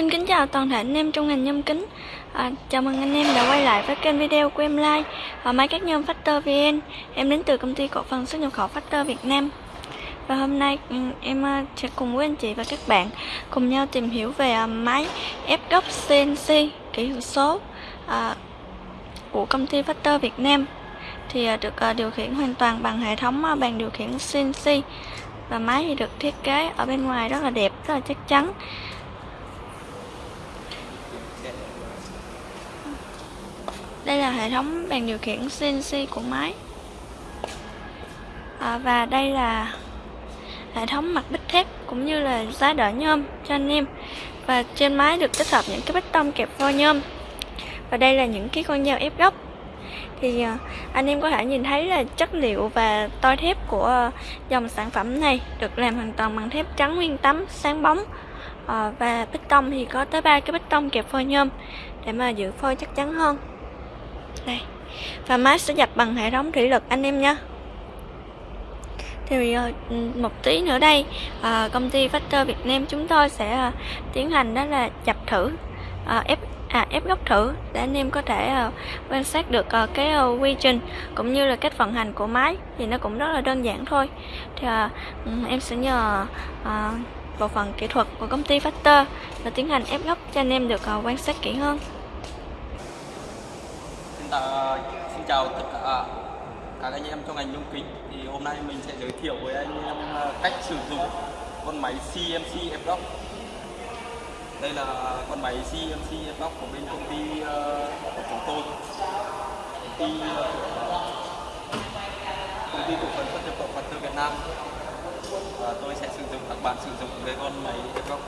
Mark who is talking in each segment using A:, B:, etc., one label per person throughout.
A: Xin kính chào toàn thể anh em trong ngành nhôm kính. À, Chào mừng anh em đã quay lại với kênh video của em Lai Và máy cắt nhôm Factor VN Em đến từ công ty cổ phần xuất nhập khẩu Factor Việt Nam. Và hôm nay ừ, em à, sẽ cùng với anh chị và các bạn Cùng nhau tìm hiểu về à, máy ép góc CNC kỹ thuật số à, Của công ty Factor Việt Nam. Thì à, được à, điều khiển hoàn toàn bằng hệ thống bàn điều khiển CNC Và máy thì được thiết kế ở bên ngoài rất là đẹp, rất là chắc chắn. Đây là hệ thống bàn điều khiển CNC của máy. À, Và đây là hệ thống mặt bích thép cũng như là giá đỡ nhôm cho anh em. Và trên máy được tích hợp những cái bích tông kẹp vo nhôm. Và đây là những cái con dao ép góc. Thì à, anh em có thể nhìn thấy là chất liệu và toi thép của dòng sản phẩm này được làm hoàn toàn bằng thép trắng nguyên tấm sáng bóng. À, và bích tông thì có tới ba cái bích tông kẹp phôi nhôm để mà giữ phôi chắc chắn hơn đây. Và máy sẽ dập bằng hệ thống thủy lực anh em nhé thì ờ, ừ, một tí nữa đây. À, công ty Factor Việt Nam chúng tôi sẽ à, tiến hành đó là dập thử à, ép à, ép góc thử để anh em có thể à, quan sát được à, cái à, quy trình cũng như là cách vận hành của máy thì nó cũng rất là đơn giản thôi. Thì à, em sẽ nhờ à, bộ phận kỹ thuật của công ty Factor là tiến hành ép góc cho anh em được à, quan sát kỹ hơn
B: ta xin chào tất à, cả các anh em trong ngành nhôm kính. Thì hôm nay mình sẽ giới thiệu với anh em à, cách sử dụng con máy CMC ép đây là con máy CMC ép của bên công ty uh, của chúng tôi. Công ty công ty cổ phần xuất nhập khẩu Phật tư Việt Nam. Và tôi sẽ sử dụng các bạn sử dụng cái con máy ép CNC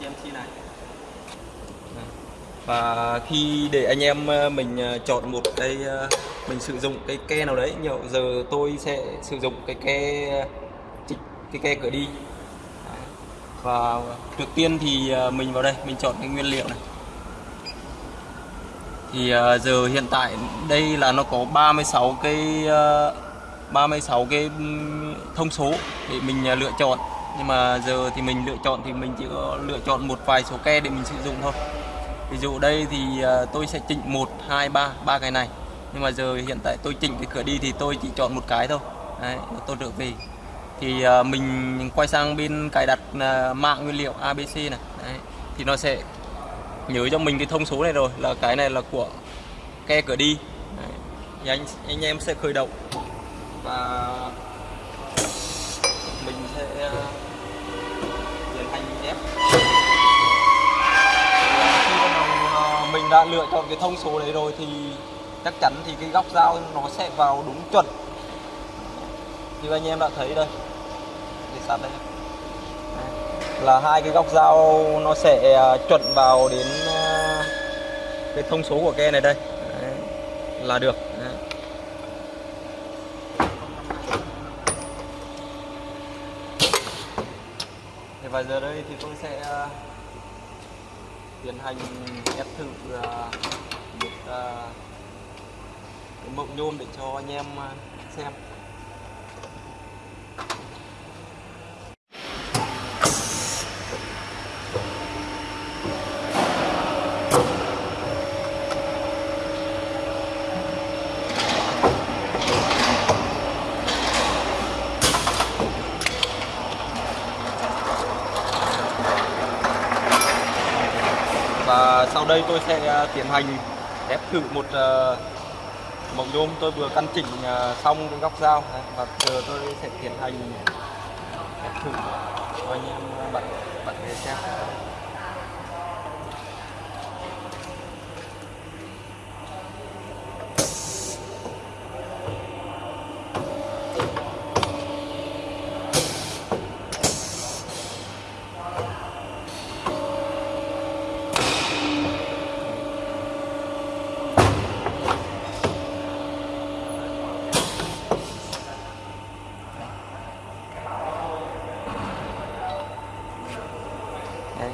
B: CMC này và khi để anh em ờ, mình ờ, chọn một cái ờ, mình sử dụng cái ke nào đấy nhiều giờ tôi sẽ sử dụng cái ke cái ke cửa đi. Và trước tiên thì mình vào đây, mình chọn cái nguyên liệu này. Thì giờ hiện tại đây là nó có 36 cái 36 cái ừ, thông số để mình lựa chọn. Nhưng mà giờ thì mình lựa chọn thì mình chỉ có lựa chọn một vài số ke để mình sử dụng thôi ví dụ đây thì à, tôi sẽ chỉnh một hai ba ba cái này. Nhưng mà giờ hiện tại tôi chỉnh cái cửa đi thì tôi chỉ chọn một cái thôi. Đấy, tôi trở về. Thì à, mình quay sang bên cài đặt à, mạng nguyên liệu ABC này. Đấy, thì nó sẽ nhớ cho mình cái thông số này rồi là cái này là của ke cửa đi. Đấy, thì anh anh em sẽ khởi động. Và mình sẽ tiến hành ép mình đã lựa chọn cái thông số đấy rồi thì chắc chắn thì cái góc dao nó sẽ vào đúng chuẩn. Như anh em đã thấy đây để sát đây. Là hai cái góc dao nó sẽ à, chuẩn vào đến à, cái thông số của ke này đây. Đấy, là được. Đấy. và giờ đây thì tôi sẽ à, tiến hành ép thử à, một à, cái mẫu nhôm để cho anh em à, xem. Và sau đây tôi sẽ à, tiến hành ép thử một uh, nhôm. Tôi vừa căn chỉnh à, xong cái góc dao. Và giờ tôi sẽ tiến hành ép thử cho anh em bạn bạn để xem.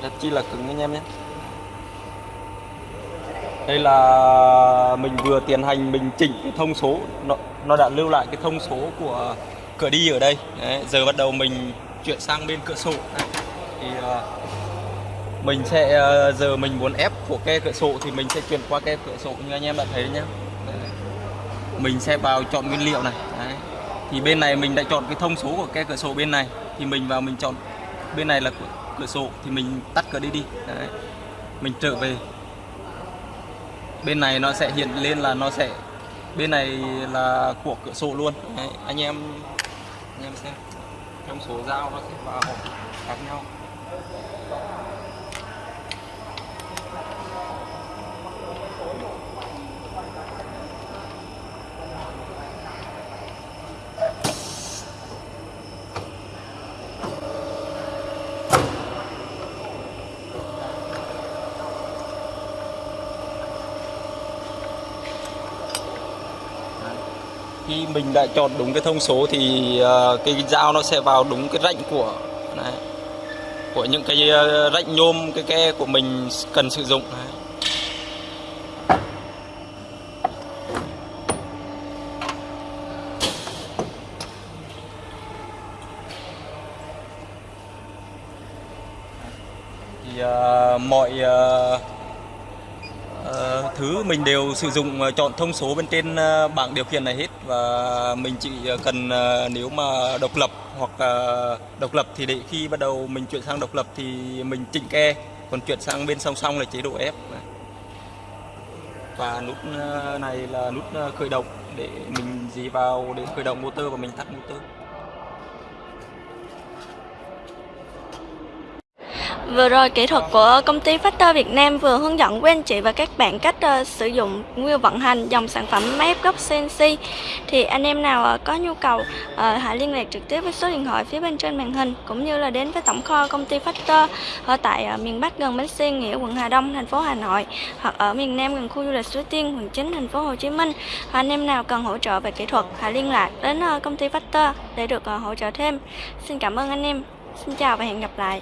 B: Rất chi là cứng anh em nhé. Đây là mình vừa tiến hành mình chỉnh cái thông số. Nó, nó đã lưu lại cái thông số của cửa đi ở đây. Đấy, giờ bắt đầu mình chuyển sang bên cửa sổ. Thì uh, mình sẽ ờ, giờ mình muốn ép của ke cửa sổ thì mình sẽ chuyển qua ke cửa sổ như anh em đã thấy nhá. Đấy. mình sẽ vào chọn nguyên liệu này. Đấy. thì bên này mình đã chọn cái thông số của ke cửa sổ bên này. Thì mình vào mình chọn bên này là của cửa sổ thì mình tắt cửa đi đi Đấy. mình trở về bên này nó sẽ hiện lên là nó sẽ, bên này là của cửa sổ luôn Đấy. anh em anh em xem trong số dao nó sẽ vào khác nhau khi mình đã chọn đúng cái thông số thì à, cái dao nó sẽ vào đúng cái rãnh của này, của những cái à, rãnh nhôm cái ke của mình cần sử dụng này. thì uh, mọi uh, thứ mình đều sử dụng ờ, chọn thông số bên trên ờ, bảng điều khiển này hết. Và mình chỉ ờ, cần nếu mà độc lập hoặc độc lập thì để khi bắt đầu mình chuyển sang độc lập thì mình chỉnh ke, còn chuyển sang bên song song là chế độ ép và nút này là nút khởi động để mình dí vào để khởi động motor và mình tắt motor.
A: Vừa rồi kỹ thuật của công ty Factor Việt Nam vừa hướng dẫn quý anh chị và các bạn cách uh, sử dụng nguyên vận hành dòng sản phẩm máy ép gốc CNC. Thì anh em nào uh, có nhu cầu uh, hãy liên lạc trực tiếp với số điện thoại phía bên trên màn hình cũng như là đến với tổng kho công ty Factor ở tại uh, miền Bắc gần bến xe Nghĩa quận Hà Đông thành phố Hà Nội hoặc ở miền Nam gần khu du lịch Suối Tiên quận 9 thành phố Hồ Chí Minh. Anh em nào cần hỗ trợ về kỹ thuật hãy liên lạc đến uh, công ty Factor để được uh, hỗ trợ thêm. Xin cảm ơn anh em. Xin chào và hẹn gặp lại.